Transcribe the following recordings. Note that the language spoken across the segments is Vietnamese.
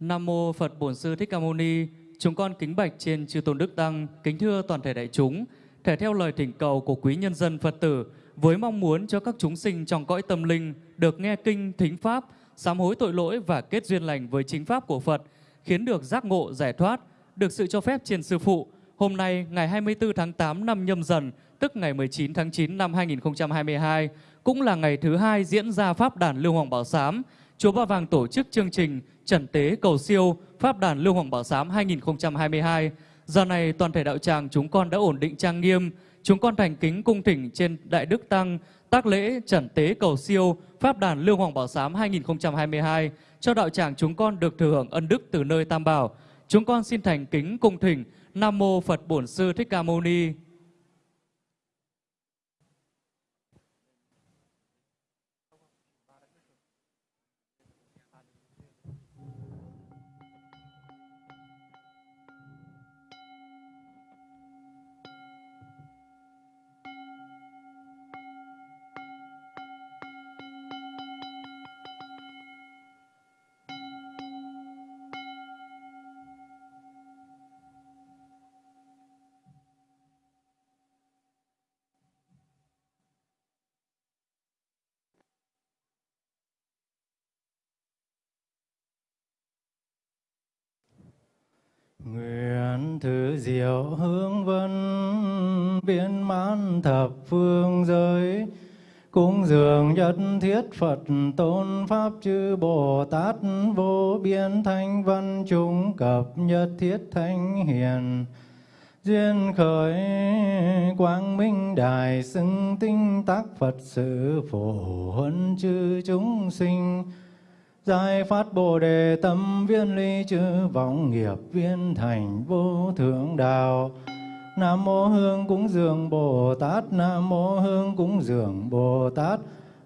Nam mô Phật Bổn Sư Thích Ca Mâu Ni. Chúng con kính bạch trên chư tôn đức tăng, kính thưa toàn thể đại chúng, thể theo lời thỉnh cầu của quý nhân dân Phật tử với mong muốn cho các chúng sinh trong cõi tâm linh được nghe kinh thính pháp, sám hối tội lỗi và kết duyên lành với chính pháp của Phật, khiến được giác ngộ giải thoát, được sự cho phép trên sư phụ. Hôm nay ngày 24 tháng 8 năm Nhâm Dần, tức ngày 19 tháng 9 năm 2022, cũng là ngày thứ hai diễn ra pháp đàn Lưu Hoàng Bảo Sám. Chùa Ba Vàng tổ chức chương trình Trần Tế Cầu Siêu Pháp đàn Lưu Hoàng Bảo Sám 2022. Giờ này toàn thể đạo tràng chúng con đã ổn định trang nghiêm, chúng con thành kính cung thỉnh trên Đại Đức Tăng tác lễ Trần Tế Cầu Siêu Pháp đàn Lưu Hoàng Bảo Sám 2022 cho đạo tràng chúng con được thừa hưởng ân đức từ nơi Tam Bảo. Chúng con xin thành kính cung thỉnh Nam Mô Phật Bổn Sư Thích Ca Mâu Ni. Nguyện thứ diệu hướng vân viên mãn thập phương giới. Cung dường nhất thiết Phật tôn Pháp chư Bồ Tát vô biên thanh văn chúng cập nhất thiết thanh hiền. Duyên khởi quang minh đài xưng tinh tác Phật sự phổ huân chư chúng sinh. Giải phát Bồ Đề tâm viên ly chư vọng nghiệp viên thành vô thượng đạo. Nam mô Hương cúng dường Bồ Tát, Nam mô Hương cúng dường Bồ Tát,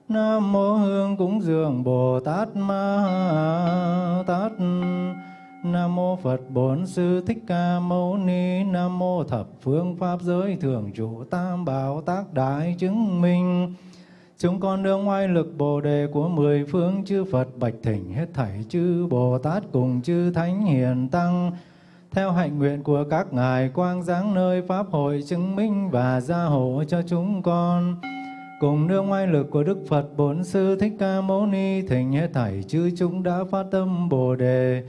Nam mô Hương cúng dường Bồ Tát Ma Tát. Nam mô Phật Bổn Sư Thích Ca Mâu Ni, Nam mô Thập Phương Pháp Giới Thường Trụ Tam Bảo Tác Đại Chứng Minh. Chúng con đương oai lực Bồ đề của mười phương chư Phật, bạch thỉnh hết thảy chư Bồ Tát cùng chư Thánh Hiền Tăng. Theo hạnh nguyện của các ngài, quang giáng nơi pháp hội chứng minh và gia hộ cho chúng con. Cùng nương oai lực của Đức Phật Bốn Sư Thích Ca Mâu Ni, thỉnh hết thảy chư chúng đã phát tâm Bồ đề.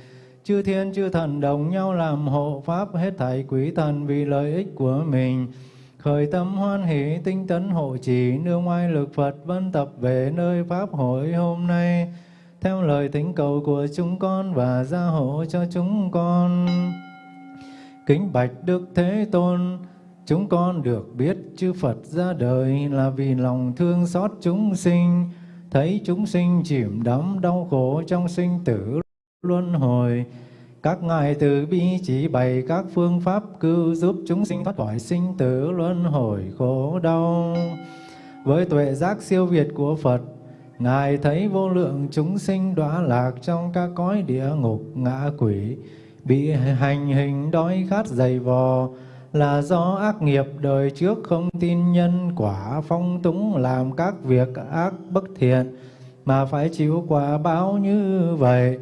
Chư thiên, chư thần đồng nhau làm hộ pháp, hết thảy quý thần vì lợi ích của mình khởi tâm hoan hỷ tinh tấn hộ trì, nương oai lực Phật vân tập về nơi pháp hội hôm nay. Theo lời thỉnh cầu của chúng con và gia hộ cho chúng con. Kính bạch đức thế tôn, chúng con được biết chư Phật ra đời là vì lòng thương xót chúng sinh. Thấy chúng sinh chìm đắm đau khổ trong sinh tử luân hồi các ngài từ bi chỉ bày các phương pháp cứu giúp chúng sinh thoát khỏi sinh tử luân hồi khổ đau. Với tuệ giác siêu việt của Phật, Ngài thấy vô lượng chúng sinh đọa lạc trong các cõi địa ngục ngạ quỷ, bị hành hình đói khát dày vò, là do ác nghiệp đời trước không tin nhân quả phong túng làm các việc ác bất thiện, mà phải chịu quả báo như vậy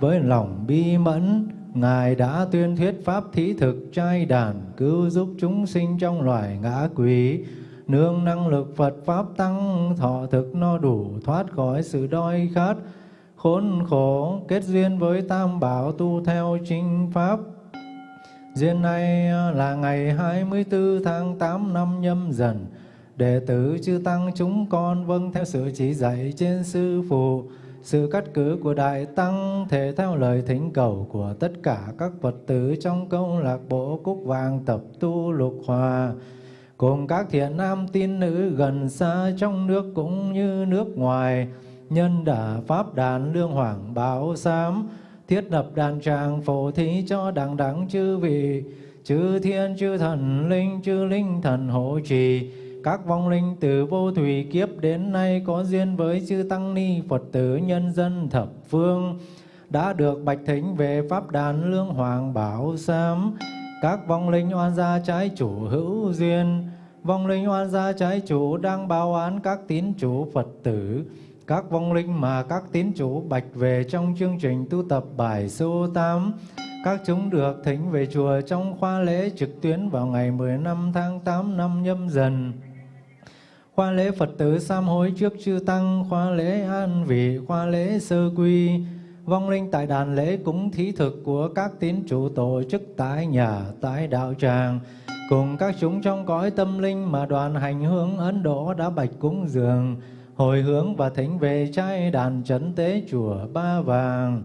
với lòng bi mẫn, Ngài đã tuyên thuyết pháp thí thực trai đàn Cứu giúp chúng sinh trong loài ngã quỷ. Nương năng lực Phật Pháp tăng, Thọ thực no đủ, thoát khỏi sự đói khát, Khốn khổ kết duyên với Tam Bảo tu theo chính Pháp. Duyên này là ngày 24 tháng 8 năm nhâm dần, Đệ tử chư Tăng chúng con vâng theo sự chỉ dạy trên Sư Phụ sự cắt cử của Đại Tăng thể theo lời thỉnh cầu của tất cả các Phật tử trong câu lạc bộ Cúc Vàng tập tu lục hòa, cùng các thiện nam tín nữ gần xa trong nước cũng như nước ngoài, nhân đả Pháp đàn lương hoàng báo sám, thiết lập đàn tràng phổ thí cho đẳng đẳng chư vị, chư thiên chư thần linh chư linh thần hộ trì, các vong linh từ vô thủy kiếp đến nay có duyên với chư Tăng Ni Phật tử nhân dân thập phương đã được bạch thính về Pháp đàn Lương Hoàng Bảo Sám. Các vong linh oan gia trái chủ hữu duyên, vong linh oan gia trái chủ đang báo án các tín chủ Phật tử, các vong linh mà các tín chủ bạch về trong chương trình tu tập bài số 8. Các chúng được thỉnh về chùa trong khoa lễ trực tuyến vào ngày 15 tháng 8 năm nhâm dần. Khoa lễ Phật tử sám hối trước chư Tăng, khoa lễ an vị, khoa lễ sơ quy, vong linh tại đàn lễ cúng thí thực của các tín chủ tổ chức tại nhà, tại đạo tràng, cùng các chúng trong cõi tâm linh mà đoàn hành hướng Ấn Độ đã bạch cúng dường, hồi hướng và thỉnh về trai đàn trấn tế chùa Ba Vàng.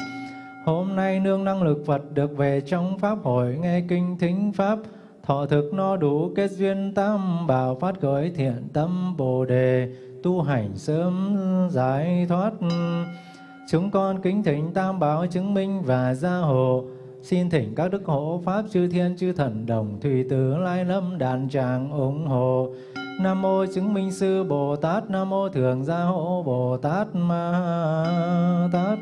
Hôm nay nương năng lực Phật được về trong Pháp hội nghe kinh thính Pháp, thọ thực no đủ kết duyên tam bảo phát khởi thiện tâm Bồ Đề, tu hành sớm giải thoát. Chúng con kính thỉnh tam bảo chứng minh và gia hộ, xin thỉnh các đức hộ Pháp chư thiên chư thần đồng thủy tử lai lâm đàn tràng ủng hộ. Nam mô chứng minh sư Bồ Tát, Nam mô thường gia hộ Bồ Tát Ma Tát.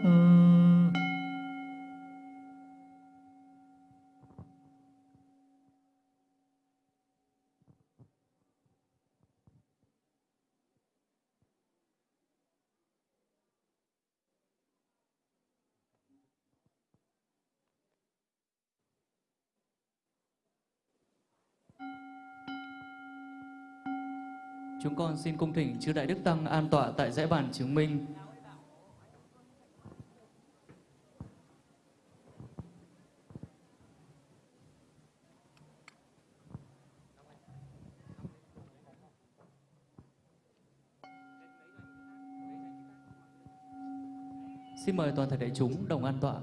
Chúng con xin cung thỉnh chư Đại Đức Tăng an tọa tại dãy bàn chứng minh. Xin mời toàn thể đại chúng đồng an tọa.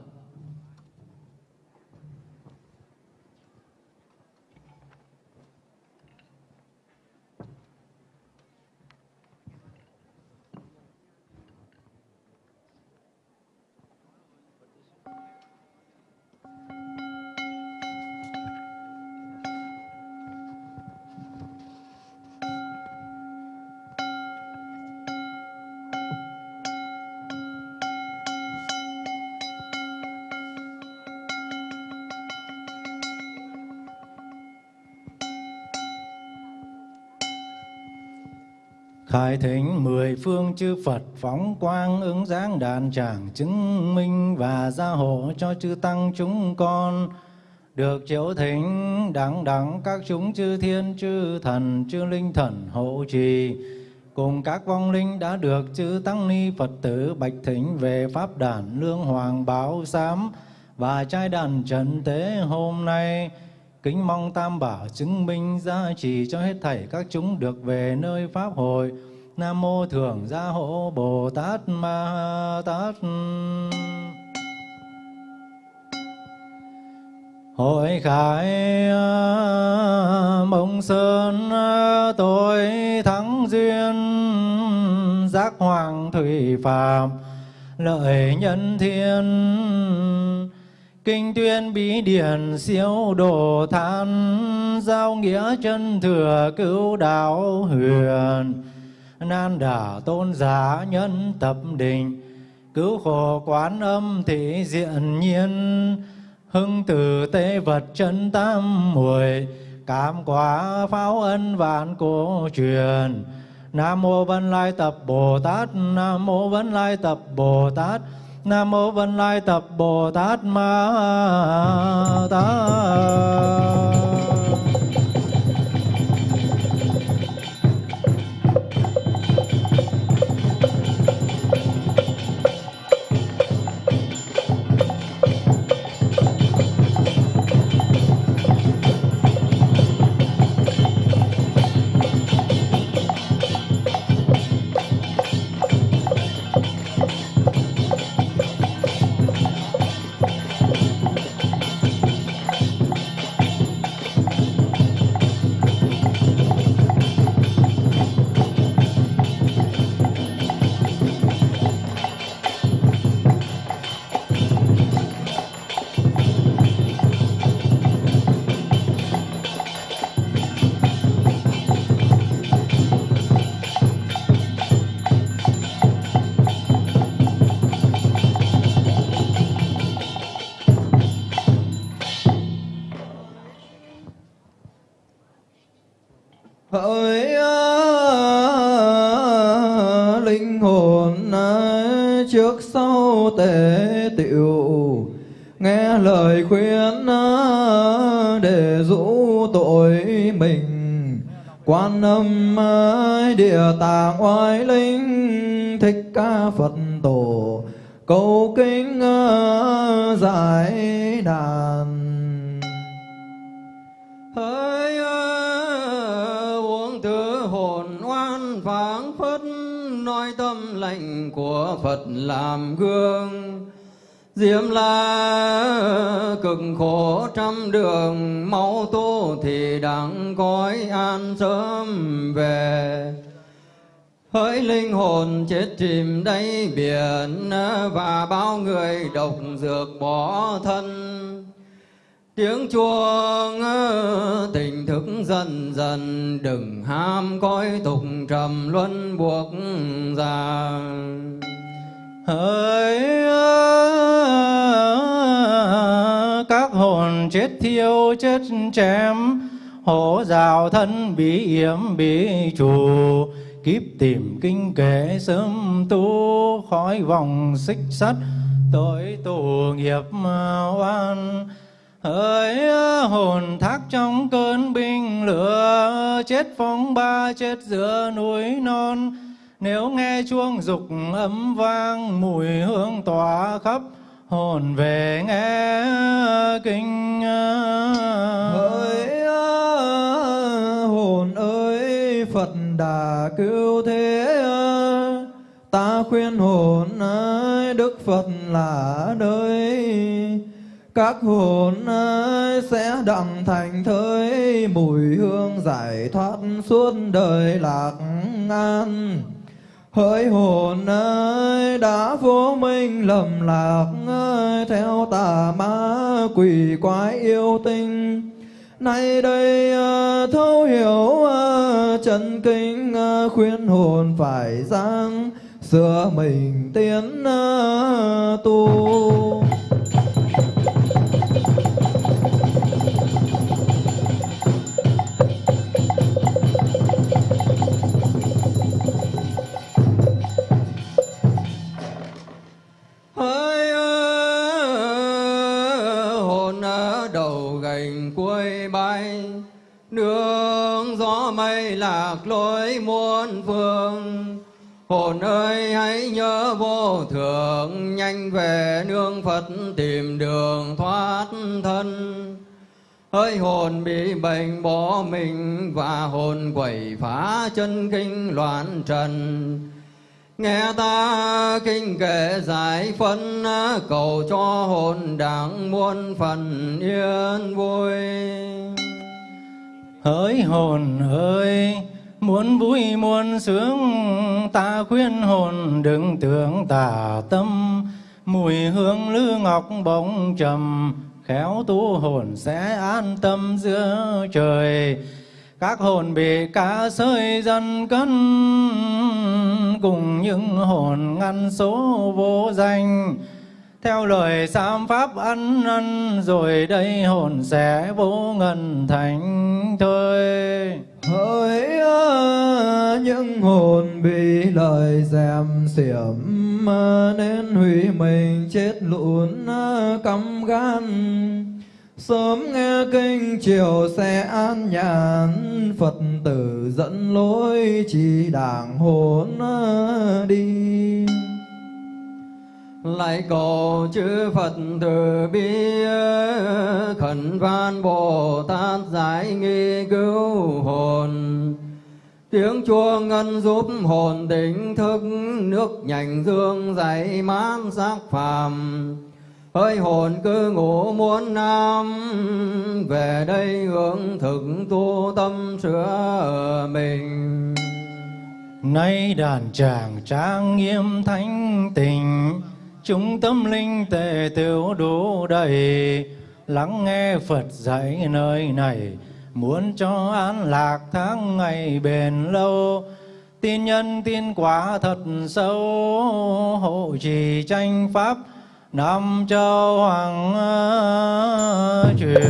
Khải thỉnh mười phương chư Phật phóng quang ứng dáng đàn tràng chứng minh và gia hộ cho chư tăng chúng con. Được chiếu thỉnh đẳng đẳng các chúng chư thiên, chư thần, chư linh thần hộ trì. Cùng các vong linh đã được chư tăng ni Phật tử bạch thỉnh về pháp đàn lương hoàng báo sám và trai đàn trần tế hôm nay. Kính mong Tam Bảo chứng minh gia trì cho hết thảy các chúng được về nơi Pháp hội. Nam Mô Thường Gia Hộ Bồ Tát Ma Tát. Hội khải mông sơn, tôi thắng duyên, giác hoàng thủy phạm, lợi nhân thiên Kinh tuyên bí điển siêu độ than, Giao nghĩa chân thừa cứu đạo huyền, Nan đả tôn giả nhân tập định, Cứu khổ quán âm thị diện nhiên, Hưng từ tế vật chân tam muội, Cảm quả pháo ân vạn cổ truyền, Nam mô Vân Lai Tập Bồ Tát, Nam mô Vân Lai Tập Bồ Tát Nam mô Vân Lai Tập Bồ Tát Ma Tát. Phật tổ. Cầu kính ờ, giải đàn. Hỡi ờ, uống thứ hồn oan phảng phất, nói tâm lệnh của phật làm gương. Diễm la ờ, cực khổ trăm đường, máu tu thì đặng cõi an sớm về hỡi linh hồn chết chìm đáy biển và bao người độc dược bỏ thân. Tiếng chuông, tình thức dần dần, đừng ham coi tục trầm luân buộc già. Hỡi, các hồn chết thiêu, chết chém, hổ rào thân bí yếm bí chủ kiếp tìm kinh kệ sớm tu khỏi vòng xích sắt. Tội tù nghiệp oan hỡi hồn thác trong cơn binh lửa. Chết phong ba, chết giữa núi non. Nếu nghe chuông dục ấm vang, mùi hương tỏa khắp, hồn về nghe kinh. Hỡi hồn ơi, phật đà cứu thế ta khuyên hồn đức phật là nơi. Các hồn sẽ đặng thành thới mùi hương giải thoát suốt đời lạc an hỡi hồn ơi, đã vô minh lầm lạc ơi, theo tà ma quỷ quái yêu tinh. Nay đây à, thấu hiểu à, chân kinh ờ, khuyên hồn phải giang sửa mình tiến ờ, tu. Lối muôn phương. Hồn ơi hãy nhớ vô thượng, nhanh về nương phật tìm đường thoát thân. Hỡi hồn bị bệnh bỏ mình và hồn quẩy phá chân kinh loạn trần. Nghe ta kinh kệ giải phân, cầu cho hồn đảng muôn phần yên vui. Hỡi hồn ơi muốn vui, muốn sướng, ta khuyên hồn đừng tưởng tà tâm. Mùi hương lư ngọc bóng trầm, khéo tu hồn sẽ an tâm giữa trời. Các hồn bị cá sơi dân cân, cùng những hồn ngăn số vô danh theo lời sám pháp ăn năn rồi đây hồn sẽ vô ngần thành thôi hỡi những hồn bị lời dèm xiểm, nên hủy mình chết lụn, căm gan. Sớm nghe kinh chiều sẽ an nhàn, phật tử dẫn lối, chỉ đảng hồn, đi lại cầu chư Phật từ bi, khẩn van Bồ Tát giải nghi cứu hồn. Tiếng chuông ngân giúp hồn tỉnh thức, nước nhành dương dậy mát sắc phàm. Ơi hồn cứ ngủ muôn năm, về đây hướng thực tu tâm sửa mình. Nay đàn tràng trang nghiêm thánh tình chúng tâm linh tề tiểu đủ đầy, lắng nghe phật dạy nơi này. Muốn cho an lạc tháng ngày bền lâu, tin nhân tin quả thật sâu. Hộ trì tranh pháp năm châu hoàng truyền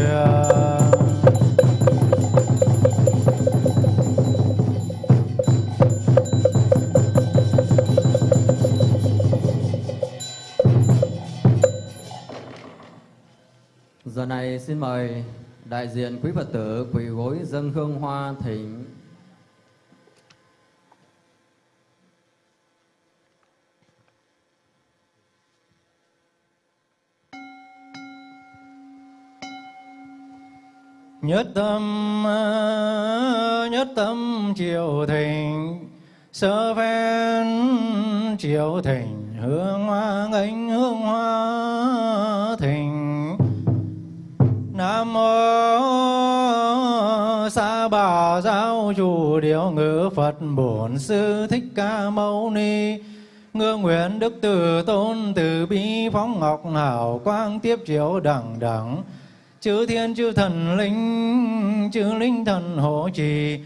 giờ này xin mời đại diện quý Phật tử, quỳ gối dâng hương hoa thỉnh. nhất tâm nhất tâm triệu thỉnh sơ phen triệu thỉnh hương hoa ngánh hương hoa giáo chủ điều ngữ phật bổn sư thích ca mâu ni. Ngưỡng nguyện đức từ tôn từ bi phóng ngọc hảo quang tiếp chiếu đẳng đẳng. Chư thiên chư thần linh, chư linh thần hộ trì.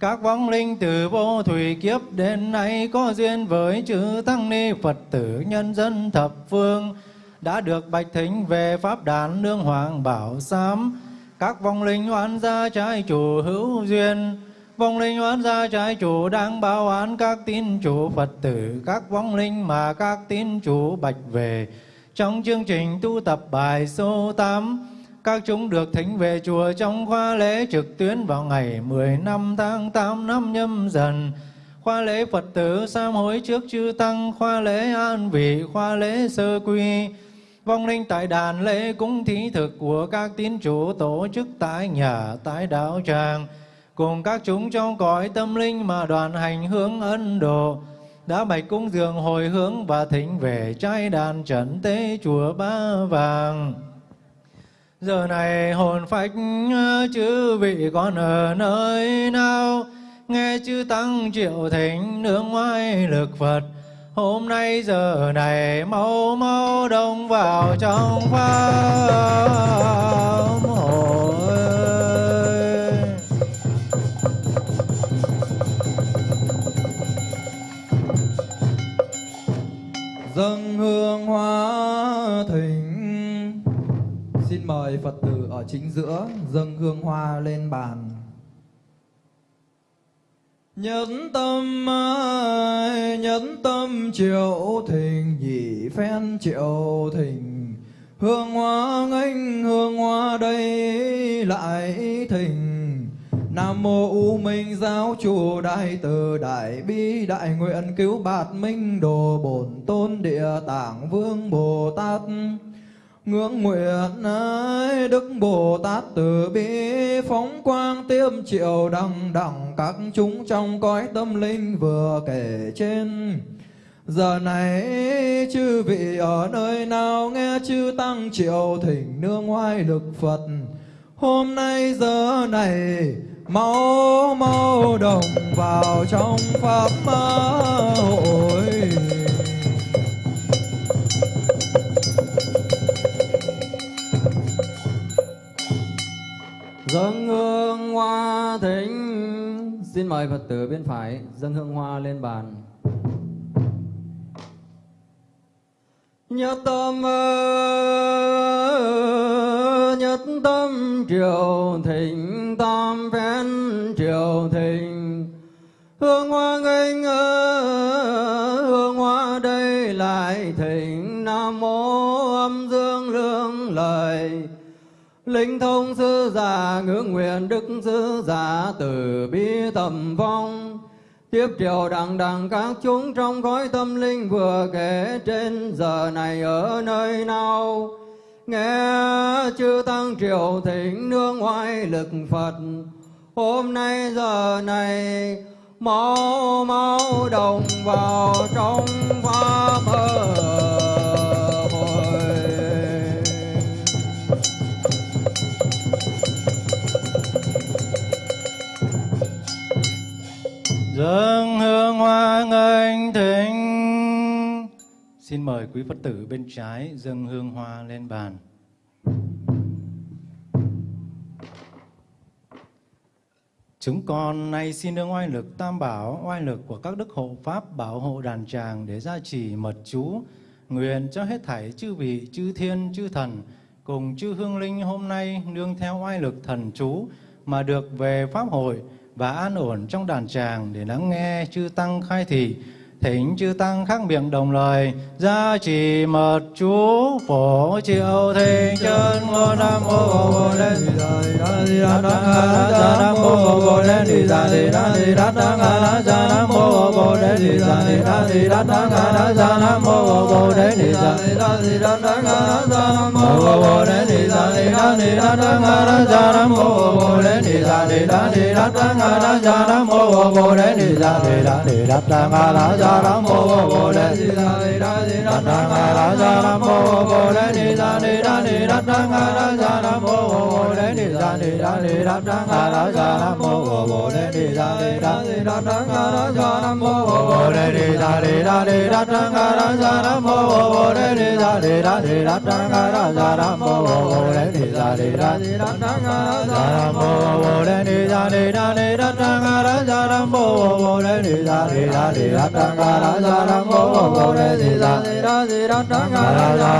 Các vong linh từ vô thủy kiếp đến nay có duyên với chư tăng ni phật tử nhân dân thập phương. Đã được bạch thính về pháp đàn nương hoàng bảo sám các vong linh oán gia trái chủ hữu duyên vong linh oán gia trái chủ đang báo án các tín chủ phật tử các vong linh mà các tín chủ bạch về trong chương trình tu tập bài số 8 các chúng được thỉnh về chùa trong khoa lễ trực tuyến vào ngày 15 tháng 8 năm nhâm dần. Khoa lễ Phật tử sám hối trước chư Tăng, khoa lễ an vị, khoa lễ sơ quy. Vong linh tại đàn lễ cúng thí thực của các tín chủ tổ chức tại nhà, tại đạo tràng. Cùng các chúng trong cõi tâm linh mà đoàn hành hướng ân Độ, đã bạch cung dường hồi hướng và thỉnh về trai đàn trần tế chùa Ba Vàng. Giờ này hồn phách, chư vị còn ở nơi nào Nghe chư Tăng triệu thỉnh nương ngoại lực Phật, Hôm nay giờ này mau mau đông vào trong pháp Dâng hương hoa thỉnh Xin mời Phật tử ở chính giữa dâng hương hoa lên bàn. Nhẫn tâm nhẫn tâm triệu thình nhị phen triệu thình hương hoa nghênh, hương hoa đây lại thình Nam mô U Minh giáo chủ đại từ đại bi đại nguyện cứu bạt minh đồ bổn tôn địa tạng vương Bồ Tát Ngưỡng nguyện ơi Đức Bồ Tát từ bi, phóng quang tiêm triệu đằng đẳng các chúng trong cõi tâm linh vừa kể trên. Giờ này, chư vị ở nơi nào nghe chư tăng triệu thỉnh nương ngoài lực Phật. Hôm nay, giờ này mau mau đồng vào trong pháp hội. Dâng hương hoa thỉnh Xin mời Phật tử bên phải dâng hương hoa lên bàn Nhất tâm nhất tâm, triều thịnh, tam phen triều thịnh. Hương hoa nghênh hương hoa đây lại thịnh. Nam mô âm dương lương lời. Linh thông sư giả, ngưỡng nguyện đức sư giả, từ bi tầm phong Tiếp triều đằng đằng các chúng trong khói tâm linh vừa kể trên, giờ này ở nơi nào Nghe chư tăng triều thỉnh nương ngoại lực Phật Hôm nay, giờ này mau mau đồng vào trong pháp ơi. Dâng hương hoa nghênh thính xin mời quý phật tử bên trái dâng hương hoa lên bàn. Chúng con nay xin nương oai lực tam bảo, oai lực của các đức hộ pháp bảo hộ đàn tràng để gia trì mật chú, nguyện cho hết thảy chư vị, chư thiên, chư thần, cùng chư hương linh hôm nay nương theo oai lực thần chú mà được về pháp hội và an ổn trong đàn tràng để lắng nghe chư Tăng khai thị. Thỉnh chư Tăng khác miệng đồng lời, gia trì mật chú phổ triệu thịnh chân ngô nam mô bồ lên thì đời đa di đa đa nga đa nam mô bồ lên thì già thì đa thì đa đa nga đa nam mô bồ lên thì già thì đa thì đa đa nga đa nam mô bồ lên thì già thì đa thì đa đa nga đa nam mô bồ lên đa ni đa ni đa đa nga đa ja đa mô bồ đề ni đa ni đa ni đa đa nga đa ja đa mô bồ đề ni đa ni đa ni đa đa nga đa ja đa mô bồ đề ni đa ni đa ni đa đa nga đa ja đa mô bồ đề ni đa ni đa ni đa đa nga đa ja đa mô bồ đề ni đa ni đa ni đa đa nga đa ja đa mô bồ đề ni đa ni đa ni đa đa nga đa ja đa mô bồ đề ni đa ni đa ni đa đa nga đa ja đa mô bồ đề ni đa ni đa ni đa đa nga đa ja đa mô bồ re ni da re ra ni ra ta ga da ra mo wo re ni da re ra ni ra ta ga ra da ra mo wo re ni da re ra ni ra ta ga ra da ra mo wo re ni da re ra ni ra ta ga ra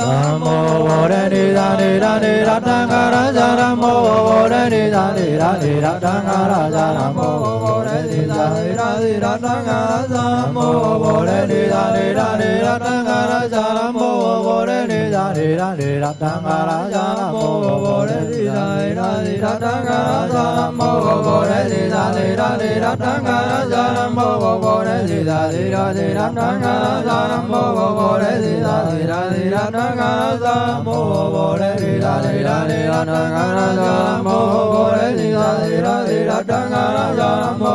Namo mô vô đa ni ra ni ra ni ra ta ga ra ra ra mô vô đa ni ra ni ra ni ra ta ga ra ra ra mô ni ra ni ra ni ra ta ga ra ra mô vô ni ra ni ra ni ra ta ga ra ra ra mô ni ra ni ra ni ra ta ga ra ra ra mô ni ra ni ra ni ra ta ga ra ra ra mô ni ra ni ra ni ra ta ga ni ni ni ga ni ni ga sa mo bo re di da ni la ni da ga na sa bo re ni la ni la ni da ga na sa bo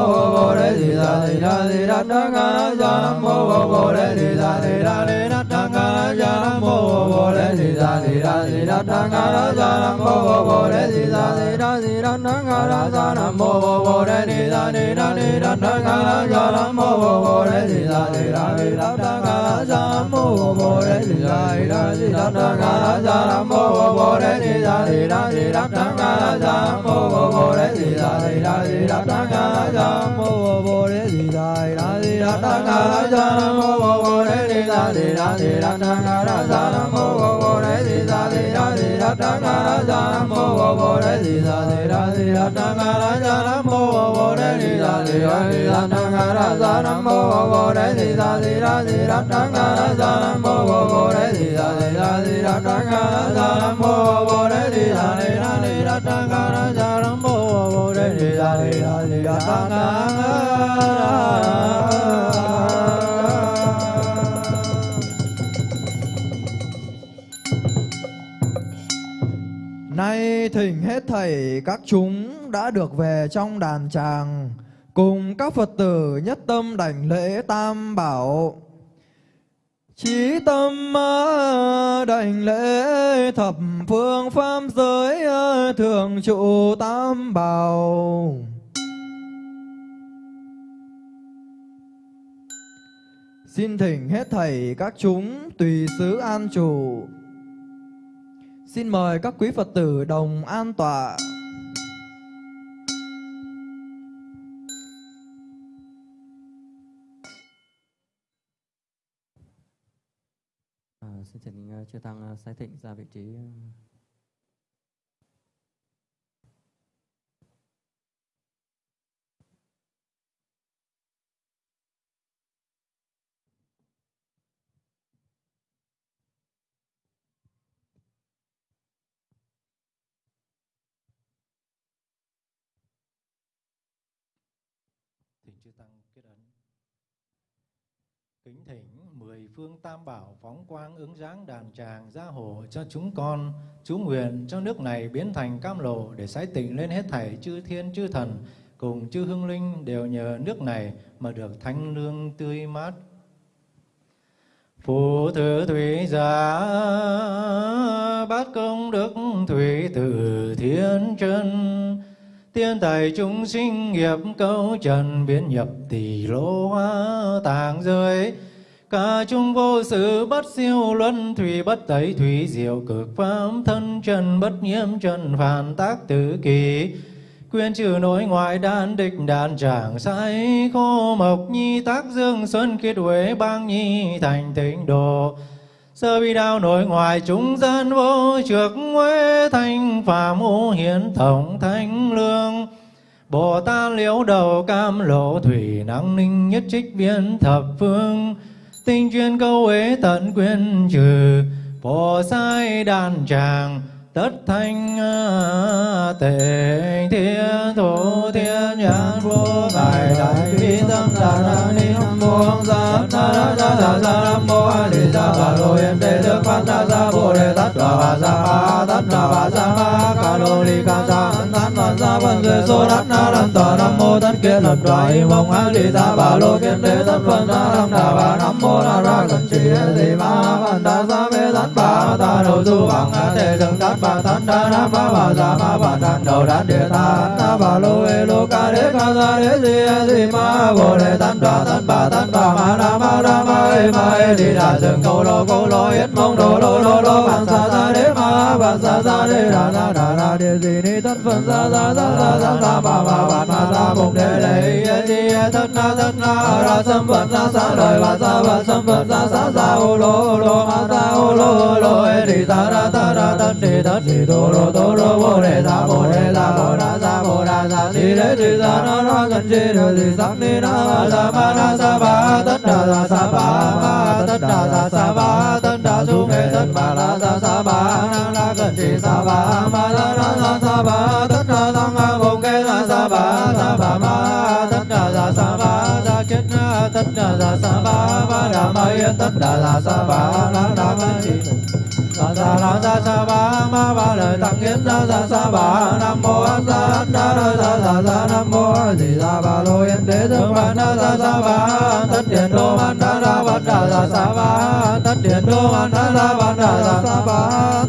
re di da ni la ni da ga na sa bo re di da di da ni la bo re di da di da di da da ga ra da ra bo bo bo re di da di da di da da ga ra da ra bo bo bo re di da đà nam mô bồ đề di đà di đà di đà nam mô bồ đề di đà di đà di đà nam mô bồ đề di đà di đà di đà nam mô bồ đề di đà di đà di đà nam mô bồ đề di đà di đà di đà nam mô bồ đề di đà di đà di đà nam mô bồ đề di đà di đà di đà nam mô bồ đề di đà di đà di đà nam mô bồ đề di đà di đà di đề đà đà Nay thỉnh hết thảy các chúng đã được về trong đàn tràng Cùng các Phật tử nhất tâm đảnh lễ tam bảo. Chí tâm à, đảnh lễ thập phương pháp giới à, thường trụ tam bảo Xin thỉnh hết thảy các chúng tùy xứ an trụ Xin mời các quý Phật tử đồng an tọa. Chư tăng sai ờ, sái thịnh ra vị trí. Ờ. thỉnh chư tăng kết ấn kính thỉnh phương tam bảo phóng quang ứng dáng đàn tràng gia hộ cho chúng con. Chú nguyện cho nước này biến thành cam lộ để sái tịnh lên hết thảy chư thiên chư thần, cùng chư hương linh đều nhờ nước này mà được thanh lương tươi mát. Phù thứ thủy giả bát công đức thủy tử thiên chân Tiên tài chúng sinh nghiệp câu trần biến nhập tỷ lô hoa tàng giới Cả chúng vô sự bất siêu luân thủy bất tẩy thủy diệu cực pháp thân trần bất nhiễm trần phản tác tử kỳ. Quyên trừ nội ngoại đan địch đàn tràng sai, khô mộc nhi tác dương xuân kết huế bang nhi thành tịnh độ. Sơ bi đao nội ngoại chúng dân vô trược huế thanh phạm ô hiến tổng thánh lương. Bồ Tát liễu đầu cam lộ thủy năng ninh nhất trích viên thập phương tinh chuyên câu ế tận quyên trừ phổ sai đàn tràng tất thanh tề thiên thủ thiên nhãn vô ngài đại bi tâm, đà na ni nam mô ra na na sa ra sa nam mô, a, di, đà, bà, lô, yên đề đức phát na ra bồ, đề, tát đà bà ra ma tát đà bà ra tát bà sa văn số tát na nam tòa nam mô tát kiết lập đoại mong a di đà bà lô kiến đế tát phân na nam đà bà nam mô na ra cần trì di ma văn đà sa mê tát bà ta đầu du bằng a tề đừng tát bà tát đa na ba bà sa ma bà đàn đầu đàn địa ta ta bà lô ê lô ca đế ca sa đế di di ma bồ đề tát đoà tát bà tát bà ma na ma na ma ê ma ê di đà dừng câu lô câu lô yết mong đồ lô lô lô bàn sa ra ra ra sa ra đà na đà na địa di ni ra ra ra ra ra ra ra ra ba ba ba ma ra bụng đề lệ e di na tất na ra sâm phật ra sa lời ba sa ba sâm phật ra sa sa ô lô ô lô ma sa ô lô lô e di sa ra ta ra tất di tất di tô lô tô lô bồ đề sa bồ đề sa bồ đà sa bồ đà sa di đế di sa na ra cần di đề di sắc ni na ra sa ma na sa ba tất đà sa sa ba ma tất đà sa sa ba tất đa su mê tất ba la sa sa ba na la cần di sa ba ma la na sa sa ba, tất na tăng a bồ kê la sa ba sa ba ma tất na sa sa ba sa kết na tất na sa sa ba ba đà ma yên tất đà sa sa ba la đà cận di sa sa la sa sa ba ma ba lời tăng kiến sa sa sa ba nam mô a sa đa la sa sa sa nam mô a di đà ba lo yên đế thương ba na sa sa ba tất điện đô man đa la ba đa sa sa ba tất điện đô man đa la ba đa sa sa ba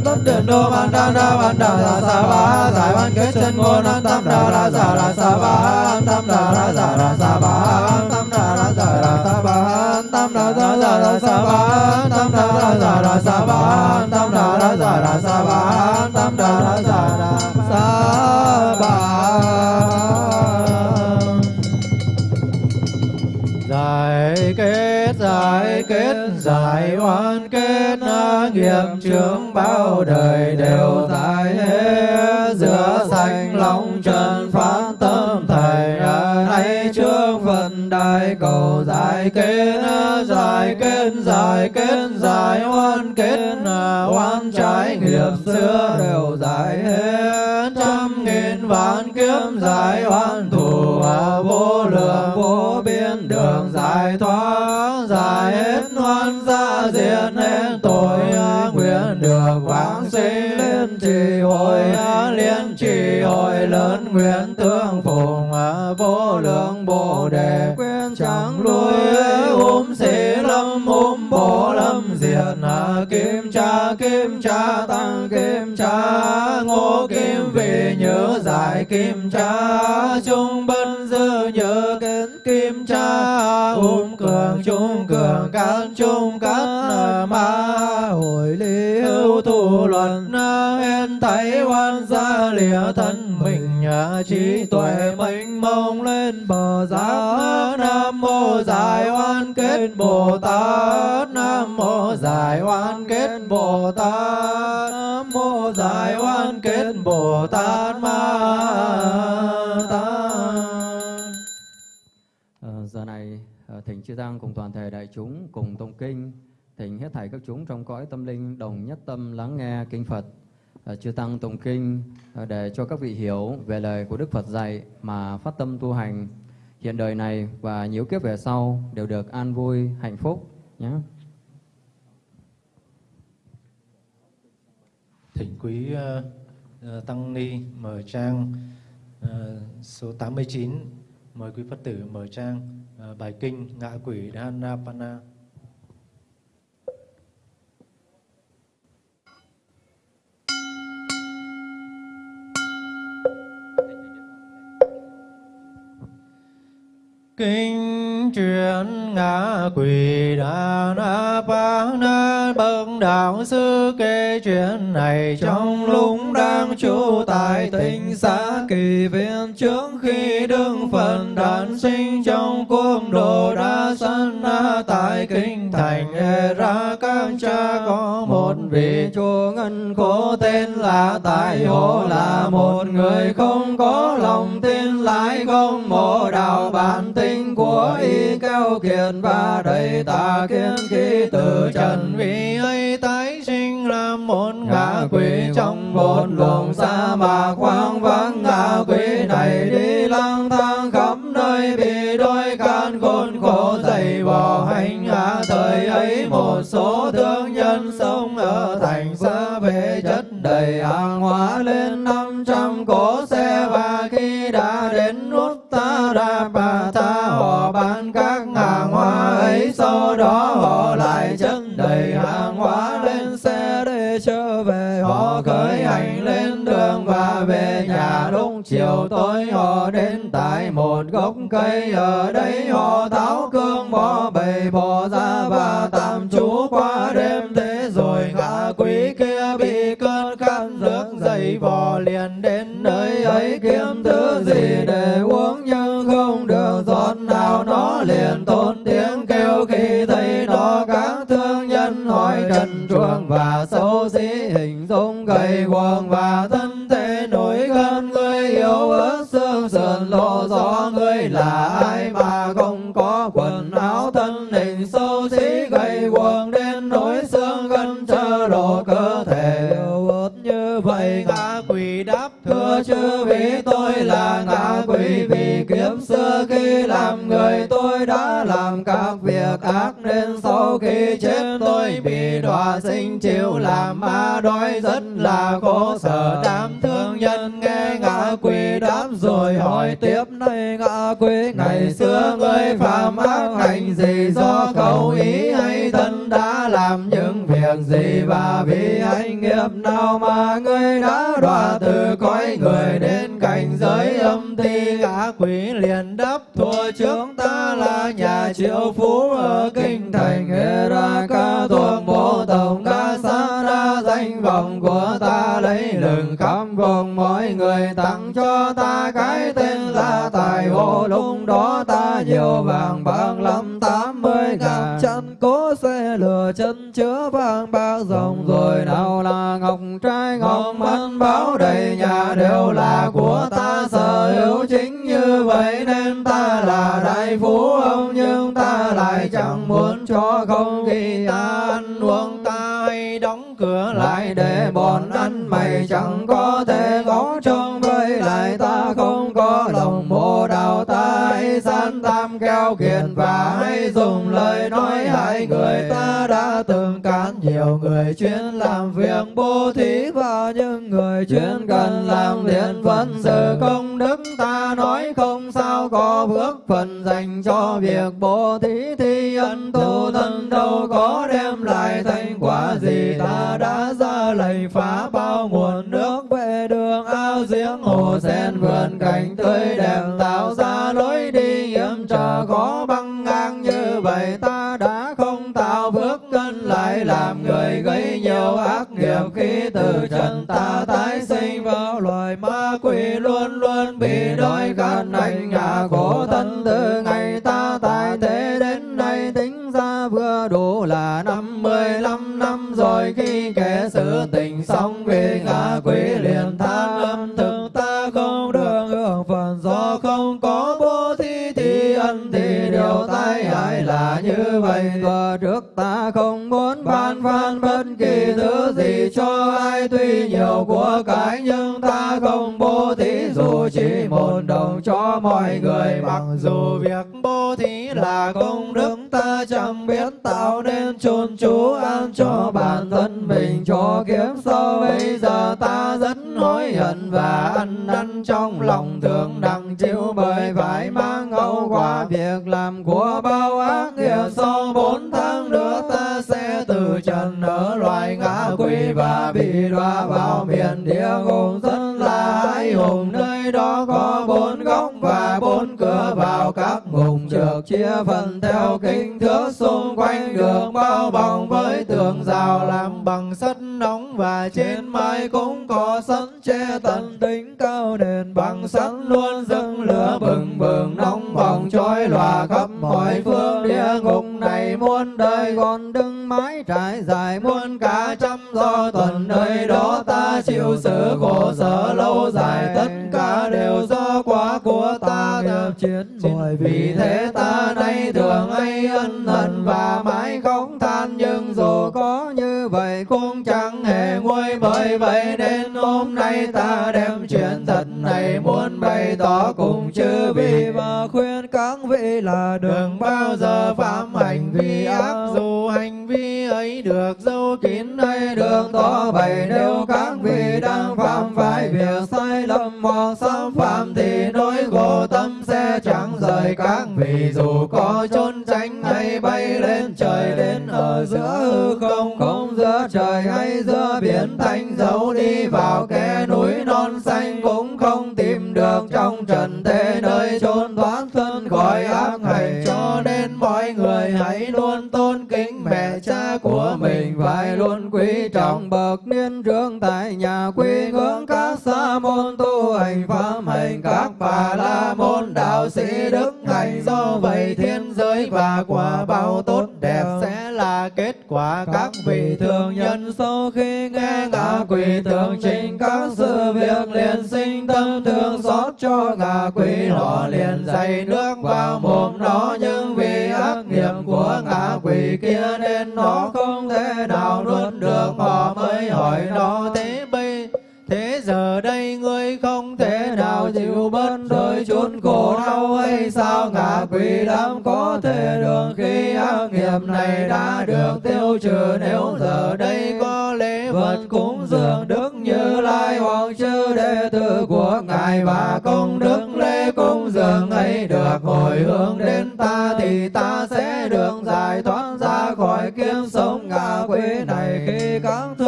tất điện đô man đa la ba đa sa sa ba giải ban kết chân ngôn an tam đa la sa la sa ba tam đa la sa la sa ba tam đa la sa la sa ba tam đa la sa la sa ba tam đa la sa la sa ba đa đa sa đa sa ba tam đa đa sa đa sa ba giải kết giải kết giải oan kết nghiệp chướng bao đời đều giải hết rửa sạch lòng trần phát tâm thầy nay trước phật đại cầu giải kết giải kết giải kết giải oan kết oan trái nghiệp xưa đều giải hết. Trăm nghìn vạn kiếp giải oan thù vô lượng vô biên đường giải thoát. Giải hết oan gia diệt hết tội nguyện được vãng sinh. Liên trì hồi liên trì hồi lớn nguyện tương phùng vô lượng bồ đề. Kim cha kim cha tăng kim cha ngô kim về nhớ giải kim cha trung bân dư nhớ kiến kim cha ôm cường trung cường cán trung cán ma. Hội lý hữu thủ luận en thấy oan gia lìa thân mình nhà trí tuệ mênh mông lên bờ giác nam mô giải oan kết bồ tát nam mô giải oan kết bồ tát. Nam mô giải oan kết bồ tát ma tát. À, giờ này ờ, thỉnh chư tăng cùng toàn thể đại chúng cùng tụng kinh thỉnh hết thảy các chúng trong cõi tâm linh đồng nhất tâm lắng nghe kinh Phật. Ờ, chư tăng tụng kinh ờ, để cho các vị hiểu về lời của Đức Phật dạy mà phát tâm tu hành. Hiện đời này và nhiều kiếp về sau đều được an vui hạnh phúc nhé. Thỉnh quý ờ, ờ, tăng ni mở trang ờ, số 89 mời quý phật tử mở trang ờ, bài kinh ngạ quỷ Dhanapana. Kinh truyền ngã quỷ đà na pa na bậc đạo sư kể chuyện này trong lúc đang trú tại tỉnh xã kỳ viên. Trước khi đương phần đản sinh trong cung đồ đa sanh, na tại kinh thành e ra các cha có một vị chúa ngân khổ tên là tại hộ là một người không có lòng tin, lại không mộ đạo bản tính của y keo kiệt và đầy tà kiến khi từ trần vi vì ấy tái sinh làm một ngạ quỷ trong một vùng sa mạc hoang vắng. ngạ quỷ này đi lang thang khắp nơi bị đôi can khốn khổ dày vò hành. Hạ thời ấy một số thương nhân sống ở thành xa về chất đầy hàng hóa lên năm trăm cỗ chiều tối họ đến tại một gốc cây. Ở đây họ tháo cương bỏ bầy bò ra và tạm trú qua đêm. Thế rồi ngã quý kia bị cơn khát nước dậy vò liền đến nơi ấy. Kiếm thứ gì để uống nhưng không được, giọt nào nó liền tốn tiếng kêu. Khi thấy nó, các thương nhân hỏi trần truồng và xấu xí hình dung gầy guồng và thân ác nên sau khi chết tôi bị đọa sinh chịu làm ma đói rất là khổ sở. Đám thương nhân nghe ngã quỷ đáp rồi hỏi tiếp nay ngã quỷ ngày xưa ngươi phạm ác hành gì, do cầu ý hay thân đã làm những việc gì? Và vì hành nghiệp nào mà ngươi đã đọa từ cõi người đến cảnh giới âm ti, ngã quỷ liền đáp thua trước triệu phú ở kinh thành Eraka thuộc bộ tổng ca sa đa danh vọng của ta. Lấy lừng khắp vùng mọi người tặng cho ta. Cái tên là tài hộ lúc đó ta nhiều vàng bạc lắm, tám mươi ngàn. Chân cố xe lửa, chân chứa vàng bạc tam kiền và hay dùng lời nói hại người ta. Đã từng cản nhiều người chuyên làm việc bố thí và những người chuyên cần làm thiện vẫn sự công đức. Ta nói không sao, có bước phần dành cho việc bố thí thì ân tu thân. Đâu có đem lại thành quả gì. Ta đã ra lệnh phá bao nguồn nước. Về đường ao giếng hồ sen vườn cảnh tươi đẹp, tạo ra từ trần ta tái sinh vào loài ma quỷ, luôn luôn bị đói khát hành hạ cho ai tuy nhiều của cái nhưng ta không bố thí dù chỉ một đồng cho mọi người. Mặc dù việc bố thí là công đức, ta chẳng biết tạo nên chôn chú an cho bản thân mình. Cho kiếp sau bây giờ ta rất hối hận và ăn năn trong lòng, thường đặng chịu bởi phải mang hậu quả việc làm của bao vào các ngùng được chia phần theo kinh thước xung quanh được bao vòng với tường rào làm bằng sắt nóng và trên mái cũng có sắt che tận đỉnh cao đền bằng sắt luôn dâng lửa bừng bừng nóng bỏng trói lòa khắp mọi phương địa ngục muôn đời còn đứng mái trải dài muôn cả trăm do tuần nơi đó ta chịu sự khổ sở lâu dài. Tất cả đều do quá của ta nghiệp chiến. Bởi vì thế ta nay thường hay ân hận và mãi khóc than, nhưng dù có như vậy cũng chẳng bởi vậy đến hôm nay ta đem chuyện thật này muốn bày tỏ cùng chư vị. Và khuyên các vị là đừng bao giờ phạm hành vi ác. Dù hành vi ấy được dấu kín hay được tỏ bày, nếu các vị đang phạm phải việc sai lầm hoặc xâm phạm thì nỗi khổ chẳng rời các vị, dù có trốn tránh hay bay lên trời, đến ở giữa hư không không giữa trời hay giữa biển, thanh dấu đi vào khe núi non xanh cũng không tìm được trong trần thế nơi trốn thoát thân khỏi ác hành cho nên mọi người hãy luôn tôn kính mẹ cha của mình, phải luôn quý trọng bậc niên trưởng tại nhà quy ngưỡng các sa môn tu hành, pháp hành các bà la môn đạo sĩ đức hạnh do vậy thiên giới và quả báo tốt đẹp sẽ là kết quả. Các vị thường nhân sau khi nghe ngạ quỷ tưởng trình các sự việc liền sinh tâm thương xót cho ngạ quỷ. Họ liền dày nước vào mồm nó, nhưng vì ác nghiệp của ngạ quỷ kia nên nó không thể nào nuốt được. Họ mới hỏi nó, thế bây, thế giờ đây ngươi không thân bớt đôi chút khổ đau hay sao ngạ quỷ đám có thể được khi ác nghiệp này đã được tiêu trừ? Nếu giờ đây có lễ vật cúng dường đức như lai hoàng chư đệ tử của ngài và công đức lễ cúng dường ấy được hồi hướng đến ta, thì ta sẽ được giải thoát ra khỏi kiếp sống ngạ quỷ này. Khi các thứ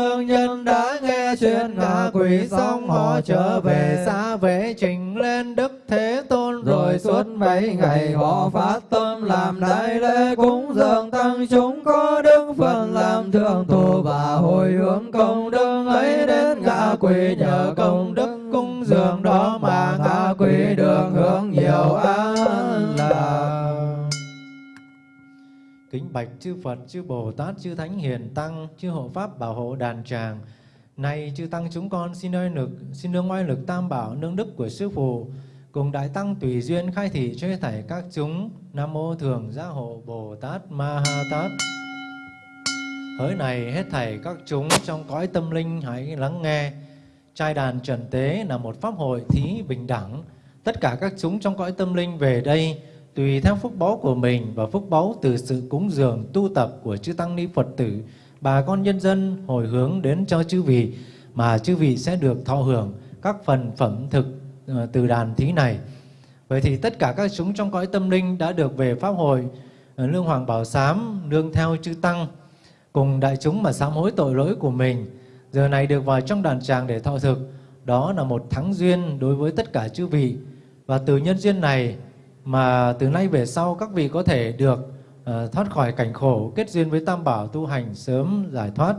chuyện ngạ quỷ xong họ trở về xa về trình lên đức thế tôn rồi suốt mấy ngày họ phát tâm làm đại lễ cúng dường tăng chúng có đức phần làm thượng thủ và hồi hướng công đức ấy đến ngạ quỷ nhờ công đức cúng dường đó mà ngạ quỷ được hưởng nhiều an lạc Kính bạch chư Phật, chư Bồ Tát, chư Thánh Hiền Tăng, chư Hộ Pháp bảo hộ đàn tràng. Này chư Tăng chúng con xin nơi lực, xin nương oai lực tam bảo nương đức của Sư Phụ, cùng Đại Tăng tùy duyên khai thị cho thảy các chúng. Nam Mô Thường Gia Hộ Bồ Tát Ma Ha Tát. Hỡi này hết thảy các chúng trong cõi tâm linh hãy lắng nghe. Trai đàn trần tế là một pháp hội thí bình đẳng. Tất cả các chúng trong cõi tâm linh về đây tùy theo phúc báu của mình và phúc báu từ sự cúng dường tu tập của chư tăng ni Phật tử, bà con nhân dân hồi hướng đến cho chư vị mà chư vị sẽ được thọ hưởng các phần phẩm thực ờ, từ đàn thí này. Vậy thì tất cả các chúng trong cõi tâm linh đã được về pháp hội ờ, Lương Hoàng Bảo Sám nương theo chư tăng cùng đại chúng mà sám hối tội lỗi của mình. Giờ này được vào trong đàn tràng để thọ thực, đó là một thắng duyên đối với tất cả chư vị. Và từ nhân duyên này mà từ nay về sau các vị có thể được Ờ, thoát khỏi cảnh khổ, kết duyên với Tam Bảo tu hành sớm giải thoát.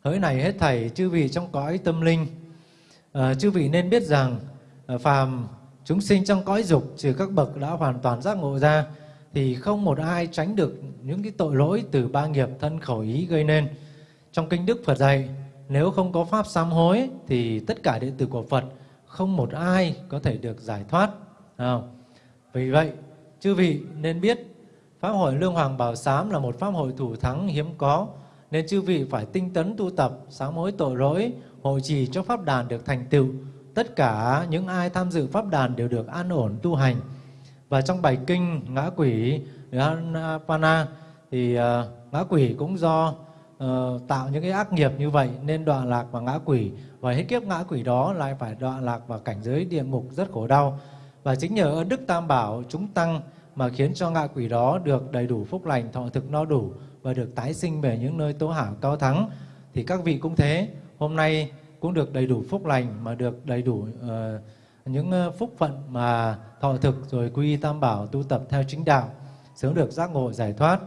Hỡi này hết thảy chư vị trong cõi tâm linh, ờ, chư vị nên biết rằng ờ, phàm chúng sinh trong cõi dục trừ các bậc đã hoàn toàn giác ngộ ra thì không một ai tránh được những cái tội lỗi từ ba nghiệp thân khẩu ý gây nên. Trong kinh Đức Phật dạy, nếu không có pháp sám hối thì tất cả đệ tử của Phật không một ai có thể được giải thoát. Vì vậy, chư vị nên biết Pháp hội Lương Hoàng Bảo Sám là một pháp hội thủ thắng hiếm có, nên chư vị phải tinh tấn tu tập, sám hối tội lỗi, hộ trì cho Pháp đàn được thành tựu. Tất cả những ai tham dự Pháp đàn đều được an ổn tu hành. Và trong bài kinh Ngã Quỷ Pana thì uh, ngã quỷ cũng do uh, tạo những cái ác nghiệp như vậy nên đoạn lạc vào ngã quỷ và hết kiếp ngã quỷ đó lại phải đoạn lạc vào cảnh giới địa ngục rất khổ đau. Và chính nhờ ơn Đức Tam Bảo chúng tăng mà khiến cho ngạ quỷ đó được đầy đủ phúc lành, thọ thực no đủ và được tái sinh về những nơi tố hảo cao thắng. Thì các vị cũng thế, hôm nay cũng được đầy đủ phúc lành mà được đầy đủ uh, những ờ, phúc phận mà thọ thực rồi quy tam bảo tu tập theo chính đạo, sớm được giác ngộ giải thoát.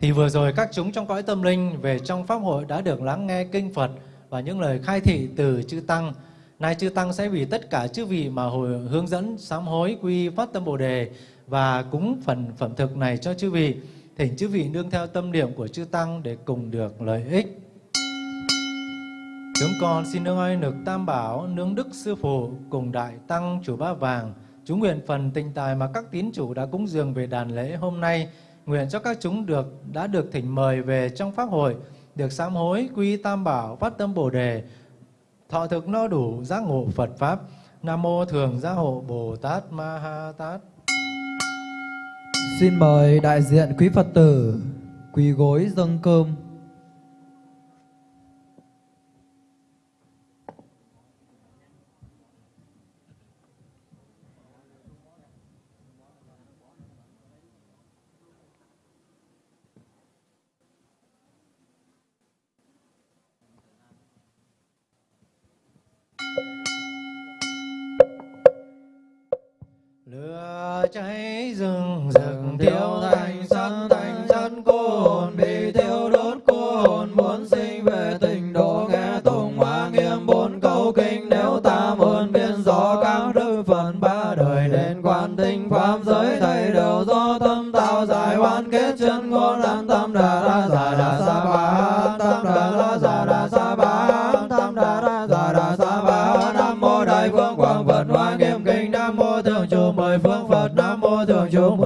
Thì vừa rồi các chúng trong cõi tâm linh về trong pháp hội đã được lắng nghe kinh Phật và những lời khai thị từ chư tăng. Nay chư tăng sẽ vì tất cả chư vị mà hồi hướng dẫn sám hối quy phát tâm Bồ đề và cúng phần phẩm thực này cho chư vị. Thỉnh chư vị nương theo tâm niệm của chư tăng để cùng được lợi ích. Chúng con xin nương ơi nực tam bảo, nương đức sư phụ cùng đại tăng chủ ba vàng. Chúng nguyện phần tình tài mà các tín chủ đã cúng dường về đàn lễ hôm nay, nguyện cho các chúng được đã được thỉnh mời về trong pháp hội, được sám hối, quy tam bảo, phát tâm bồ đề, thọ thực no đủ, giác ngộ Phật Pháp. Nam Mô Thường Gia Hộ Bồ Tát Ma Ha Tát. Xin mời đại diện quý Phật tử quỳ gối dâng cơm.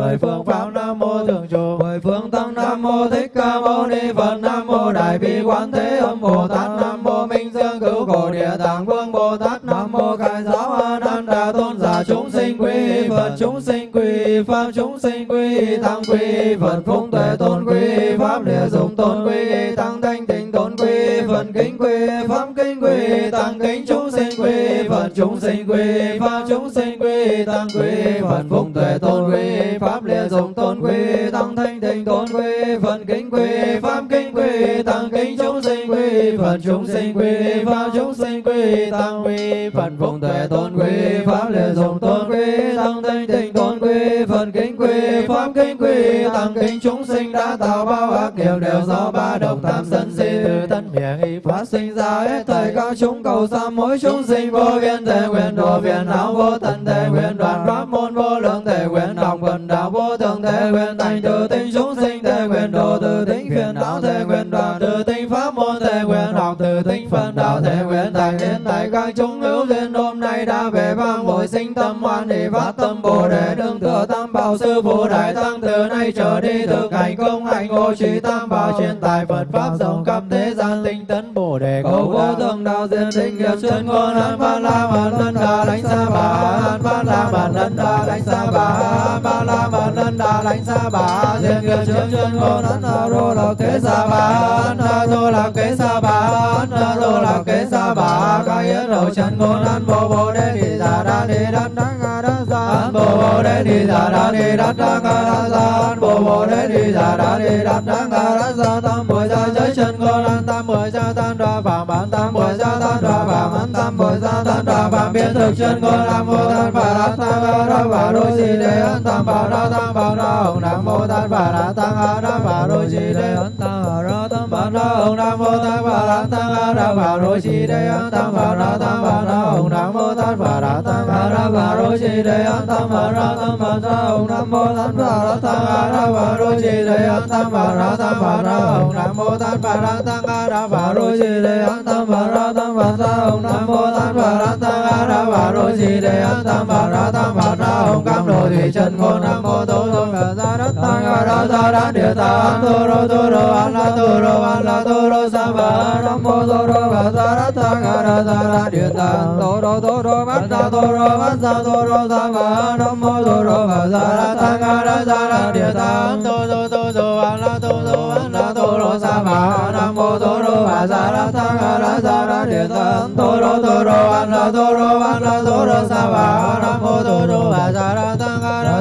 Mười phương pháp nam mô thượng chủ mười phương tăng nam mô thích ca mâu ni phật. Nam mô đại bi quán thế âm bồ tát. Nam mô minh dương cứu khổ địa tạng vương bồ tát. Nam mô khai giáo a nan đà tôn giả chúng sinh quy phật. Chúng sinh quy pháp. Chúng sinh quy tăng quy phật. Phúc tuệ tôn quy pháp. Địa dụng tôn quy tăng thanh tịnh tôn quy phật. Kính quy pháp. Kính quy tăng kính chúng sinh quy phật chúng sinh quy, pháp chúng sinh quy, tăng quy, phật phụng tuệ tôn quy, pháp địa dụng tôn quy, tăng thanh tịnh tôn quy, phật kính quy, pháp kính quy, tăng kính chúng sinh quy, phật chúng sinh quy, pháp chúng sinh quy, tăng quy, phật phụng tuệ tôn quy, pháp địa dụng tôn quy, tăng thanh tịnh tôn quy, phật kính quy, pháp kính quy, tăng kính chúng sinh đã tạo bao ác nghiệp đều do ba đồng tham sân si từ thân miệng y phát sinh ra hết thời các chúng cầu sa mỗi chúng sinh vô viên thể nguyện độ phiền não vô tận thể nguyện đoàn pháp môn vô lượng thể nguyện đồng vận đạo vô thượng thể nguyện thành từ tinh chúng sinh thể nguyện độ từ tinh phiền não thể nguyện đoàn từ tinh pháp môn thể nguyện học từ tinh phần đạo thể nguyện thành đến tại các chúng hữu duyên độ nay đã về vang bội sinh tâm hoan hỷ phát tâm bồ đề. Đương thừa tam bảo sư phụ đại tăng từ nay trở đi thực hành công hạnh ngộ trí tam bảo truyền tài phật pháp rộng khắp thế gian tinh tấn bồ đề cầu vô thượng đạo diên tinh nghiệp chân ngôn an ba la mật ân đà đánh xa bà an ba la mật ân đà đánh xa bà an ba la mật ân đà đánh xa bà diên nghiệp chân chân ngôn an đà rô lạc kế xa bà an đà rô lạc kế xa bà an đà rô lạc kế xa bà ca yết hậu chân ngôn an bồ bồ đề đi Đà đa đi đắc đắc ngà đắc giả bồ bồ đề ni đà đa ni đa đa ngà đắc giả bồ bồ đề ni đà đa ni đa đa ngà đắc giả tam muội gia giới chân cô lan, tam muội gia tam đoa phạm bản, tam muội gia tam đoa phạm an tam muội gia tam đoa phạm biến thực chân cô lan, mô tát phật a tam a ra và đô si đề an tam bảo ra tam bảo ra ông nam mô tan phật a tam a ra và đô si đề an tam a ra tam bảo na ông nam mô tát phật a tăng a ra phật rô si đề an tăng bảo na tăng bảo na ông nam mô tát phật a tăng a ra phật rô si đề an tăng bảo na tăng bảo na ông nam mô tát phật a tăng a ra phật rô si đề an tăng bảo na tăng bảo na ông nam mô tát phật a tăng a ra phật rô si đề an tăng bảo na tăng bảo na ông nam mô tát phật a tăng a ra phật rô si đề an tăng bảo na tăng bảo na ông cam lộ thủy trần ngôn nam mô tô tôn phật ra đất tăng a ra ra đa địa ta an tu ro tu ro an la tu ro an la tu ro sa ba nam mô tô rô sa ra ta ga ra ra ra đa địa ta tô ro tô ro bát sa tô ro bát sa tô ro sa ba nam mô tô rô sa ra ta ga ra ra ra đa địa ta tô tô tô tô an la tu tô an la tu ro sa ba nam mô tô rô sa ra ta ga ra ra ra đa địa ta tô ro tô ro an la tu ro an la tu ro sa ba nam mô tô rô sa ra ta